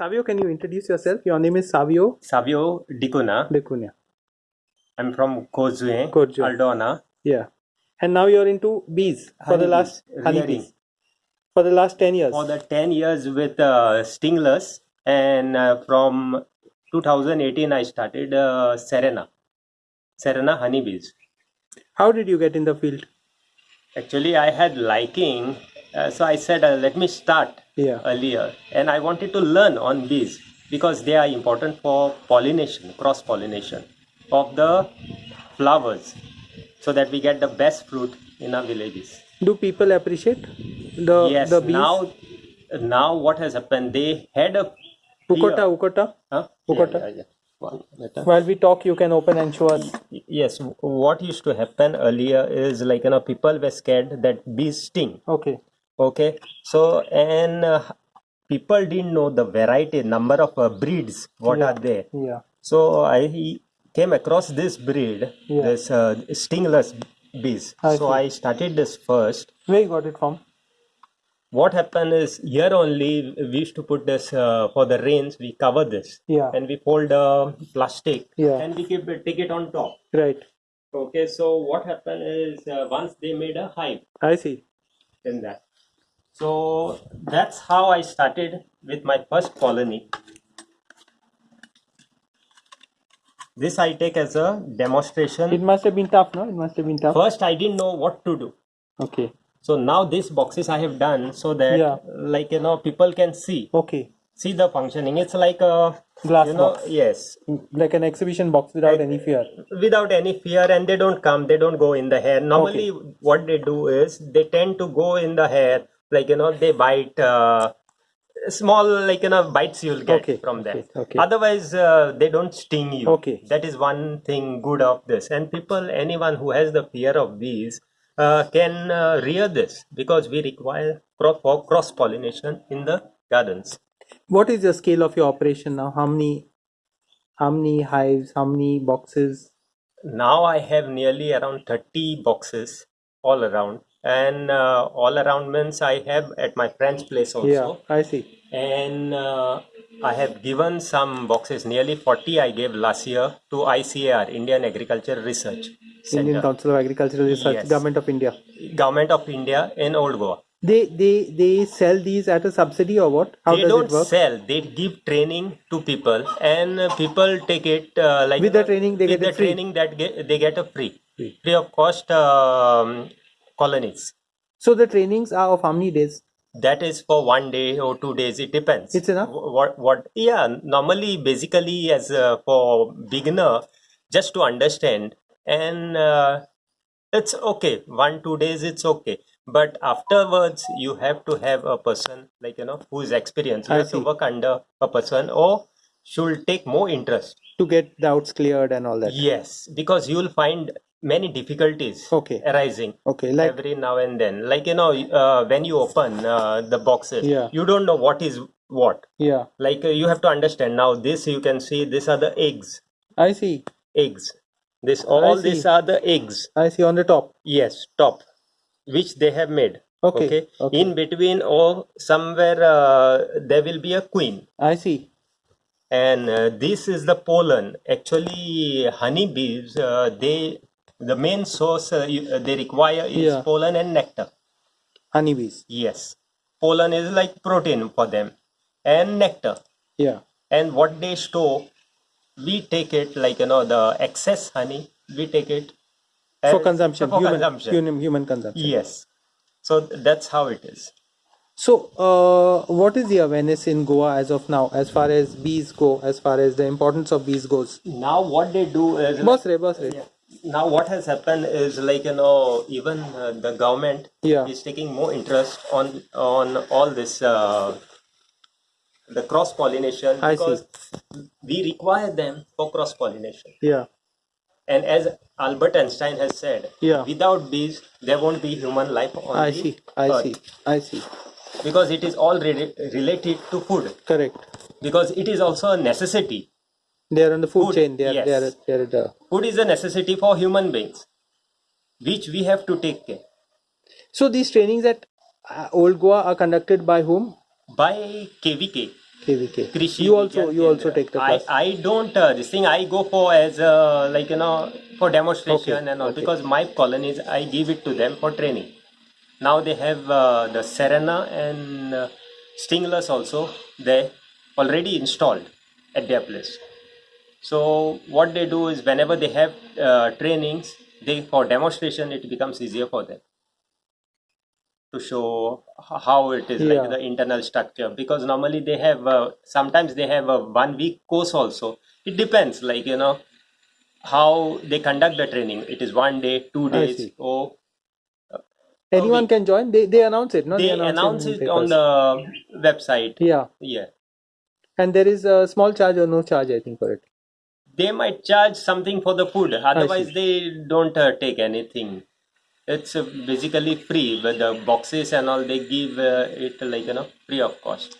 Savio, can you introduce yourself? Your name is Savio Savio Dicuna. Decunia. I'm from Kozue, Kozue. Aldona. Yeah. And now you're into bees for the last honeybees. For the last 10 years. For the 10 years with uh, Stingless, and uh, from 2018, I started uh, Cerana. Cerana honeybees. How did you get in the field? Actually, I had liking, uh, so I said, uh, let me start Yeah. earlier. And I wanted to learn on bees because they are important for pollination, cross pollination of the flowers so that we get the best fruit in our villages. Do people appreciate the yes, the bees? now, now what has happened? They had a Ukota, Ukota. Huh? Ukota. Yeah, yeah. While we talk, you can open and show us. Yes, what used to happen earlier is like you know people were scared that bees sting. Okay. Okay, so and uh, people didn't know the variety, number of uh, breeds what Yeah. are there. Yeah. So I came across this breed, Yeah. this uh, stingless bees. I so see. I started this first. Where you got it from? What happened is here only we used to put this uh, for the rains. We cover this Yeah. and we fold uh, plastic Yeah. and we keep it, take it on top. Right. Okay, so what happened is uh, once they made a hive I see. in that. So that's how I started with my first colony. This I take as a demonstration. It must have been tough, no? It must have been tough. First, I didn't know what to do. Okay. So now these boxes I have done so that, Yeah. like you know, people can see Okay. see the functioning. It's like a Glass you know, box. yes, mm, Like an exhibition box without any fear. without any fear, and they don't come. They don't go in the hair. Normally, what they do is they tend to go in the hair, like you know, they bite. Uh, small like you know bites you'll get Okay, from them okay, okay. otherwise uh, they don't sting you Okay. that is one thing good of this and people anyone who has the fear of bees uh, can uh, rear this because we require for cross pollination in the gardens What is the scale of your operation now? How many how many hives, how many boxes? now i have nearly around 30 boxes all around and uh, all around means i have at my friend's place also Yeah, I see. and uh, I have given some boxes, nearly 40 I gave last year to ICAR, Indian Agriculture Research Center, Indian Council of Agricultural Research, Yes. Government of India. Government of India in Old Goa. They they they sell these at a subsidy or what? How they does don't it work? sell; they give training to people, and people take it uh, like With the training, they with get the training that get, they get a free, Free. free of cost um, colonies. So the trainings are of how many days? that is for one day or two days it depends It's enough? What what yeah normally basically as uh, for beginner just to understand and uh, it's okay one two days it's okay but afterwards you have to have a person like you know who is experienced you I have to work under a person or should take more interest To get doubts cleared and all that. yes because you will find many difficulties Okay. arising Okay, like every now and then like you know uh, when you open uh, the boxes Yeah. you don't know what is what yeah, like uh, you have to understand now this you can see these are the eggs I see. eggs this all these are the eggs I see on the top. yes top which they have made Okay, okay. in between or somewhere uh, there will be a queen I see. and uh, this is the pollen actually honeybees uh, they the main source uh, you, uh, they require is Yeah. pollen and nectar Honeybees. Yes, pollen is like protein for them, and nectar. Yeah. And what they store, we take it like you know the excess honey. We take it For consumption. For human, consumption. Human, human consumption. Yes. So that's how it is. So, uh, what is the awareness in Goa as of now, as far as bees go, as far as the importance of bees goes? Now what they do is Boss re, boss re. Now what has happened is like you know even uh, the government Yeah. is taking more interest on on all this uh, the cross pollination because we require them for cross pollination. Yeah. And as Albert Einstein has said, Yeah. without bees, there won't be human life on I see. I earth. see. I see. Because it is all re- related to food. Correct. Because it is also a necessity. They are on the food, Food, chain. They are. yes. They are. They are the. Food is a necessity for human beings, which we have to take care. So these trainings at uh, Old Goa are conducted by whom? By KVK, KVK. Krishi you also Vigyan you also Kendra. take the I, class. I don't uh, this thing I go for as uh, like you know for demonstration Okay, and all okay. because my colonies I give it to them for training. Now they have uh, the Cerana and uh, Stingless also they already installed at their place. So what they do is whenever they have uh, trainings, they for demonstration it becomes easier for them to show how it is Yeah. like the internal structure. Because normally they have uh, sometimes they have a one week course also. It depends like you know how they conduct the training. It is one day two days or Anyone can join. They they announce it. No, they announce in it on the website. Yeah, yeah. And there is a small charge or no charge, I think, for it. They might charge something for the food otherwise they don't uh, take anything. It's uh, basically free but the boxes and all they give uh, it like you know free of cost